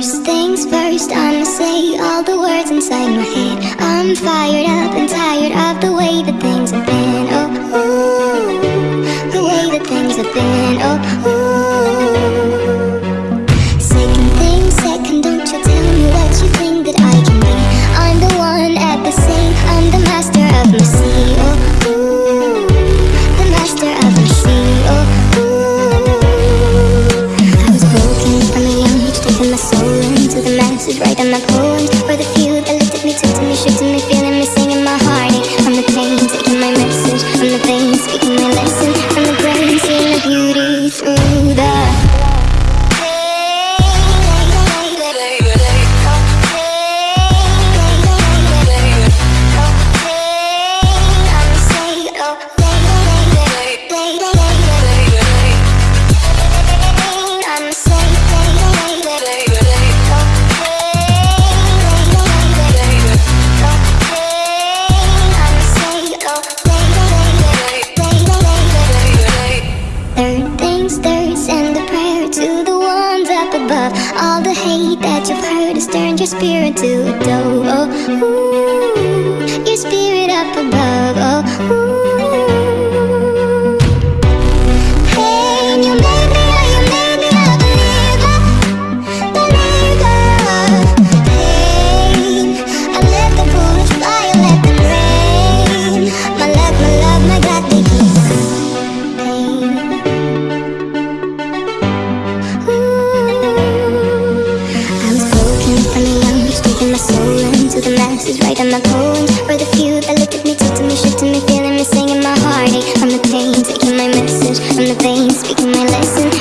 First things first, I'ma say all the words inside my head. I'm fired up and tired of the way that things have been. Oh, ooh, the way that things have been. Oh, ooh. Into the masses, writing my poems for the few that looked at me, took to me, shook to me, feeling me, singing my heartache from the pain, taking my message from the veins, speaking my lesson. From the brain, seeing the beauty through the. Above. All the hate that you've heard has turned your spirit to a dove. Oh, ooh, your spirit up above. Writing my poems. For the few that looked at me, took to me, shook to me, feeling me, singing my heartache from the pain, taking my message. From the pain, speaking my lesson